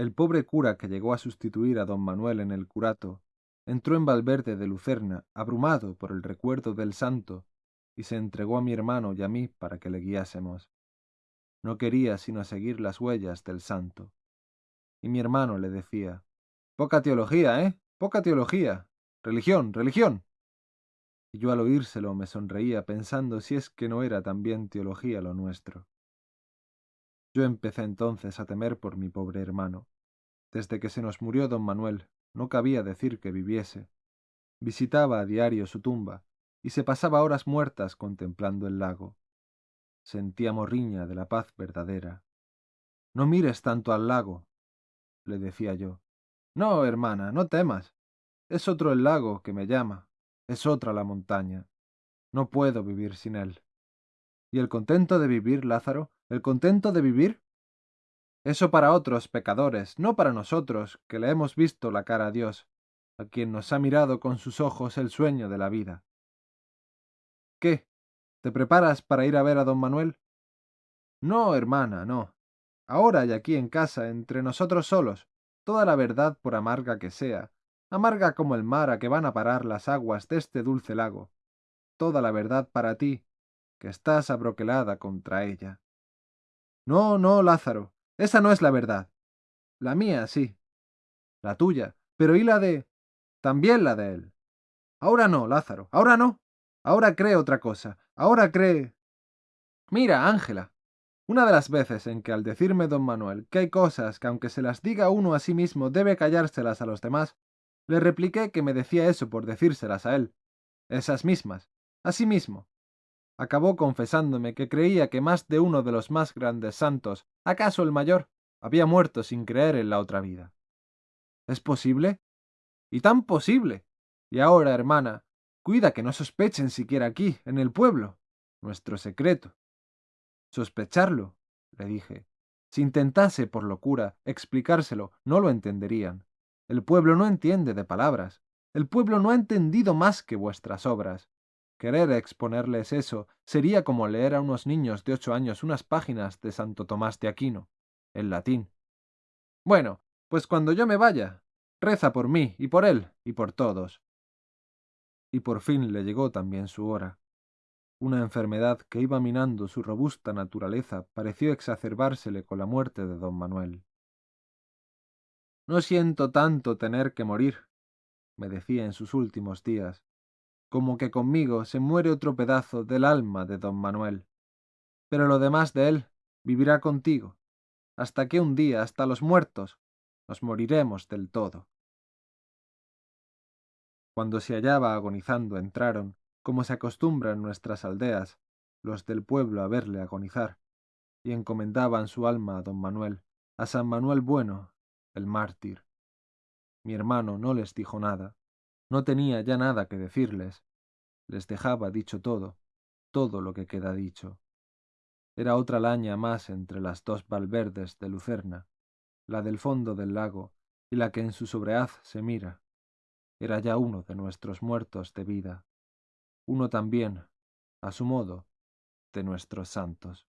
El pobre cura que llegó a sustituir a don Manuel en el curato entró en Valverde de Lucerna, abrumado por el recuerdo del santo, y se entregó a mi hermano y a mí para que le guiásemos. No quería sino seguir las huellas del santo. Y mi hermano le decía, Poca teología, ¿eh? Poca teología. Religión, religión. Y yo al oírselo me sonreía pensando si es que no era también teología lo nuestro. Yo empecé entonces a temer por mi pobre hermano. Desde que se nos murió don Manuel, no cabía decir que viviese. Visitaba a diario su tumba, y se pasaba horas muertas contemplando el lago. Sentía morriña de la paz verdadera. No mires tanto al lago, le decía yo. No, hermana, no temas. Es otro el lago que me llama, es otra la montaña. No puedo vivir sin él. ¿Y el contento de vivir, Lázaro? ¿El contento de vivir? Eso para otros pecadores, no para nosotros, que le hemos visto la cara a Dios, a quien nos ha mirado con sus ojos el sueño de la vida. ¿Qué? ¿Te preparas para ir a ver a don Manuel? No, hermana, no. Ahora y aquí en casa, entre nosotros solos, toda la verdad por amarga que sea, amarga como el mar a que van a parar las aguas de este dulce lago, toda la verdad para ti, que estás abroquelada contra ella. No, no, Lázaro, esa no es la verdad. La mía, sí. La tuya. Pero ¿y la de... también la de él? Ahora no, Lázaro. Ahora no. Ahora cree otra cosa. Ahora cree... Mira, Ángela. Una de las veces en que al decirme don Manuel que hay cosas que aunque se las diga uno a sí mismo debe callárselas a los demás, le repliqué que me decía eso por decírselas a él. Esas mismas. A sí mismo acabó confesándome que creía que más de uno de los más grandes santos, acaso el mayor, había muerto sin creer en la otra vida. ¿Es posible? Y tan posible. Y ahora, hermana, cuida que no sospechen siquiera aquí, en el pueblo, nuestro secreto. Sospecharlo, le dije. Si intentase, por locura, explicárselo, no lo entenderían. El pueblo no entiende de palabras. El pueblo no ha entendido más que vuestras obras. Querer exponerles eso sería como leer a unos niños de ocho años unas páginas de Santo Tomás de Aquino, en latín. Bueno, pues cuando yo me vaya, reza por mí y por él y por todos. Y por fin le llegó también su hora. Una enfermedad que iba minando su robusta naturaleza pareció exacerbársele con la muerte de don Manuel. No siento tanto tener que morir, me decía en sus últimos días, como que conmigo se muere otro pedazo del alma de don Manuel. Pero lo demás de él vivirá contigo, hasta que un día, hasta los muertos, nos moriremos del todo. Cuando se hallaba agonizando entraron, como se acostumbra en nuestras aldeas, los del pueblo a verle agonizar, y encomendaban su alma a don Manuel, a San Manuel Bueno, el mártir. Mi hermano no les dijo nada, no tenía ya nada que decirles. Les dejaba dicho todo, todo lo que queda dicho. Era otra laña más entre las dos valverdes de Lucerna, la del fondo del lago y la que en su sobreaz se mira. Era ya uno de nuestros muertos de vida, uno también, a su modo, de nuestros santos.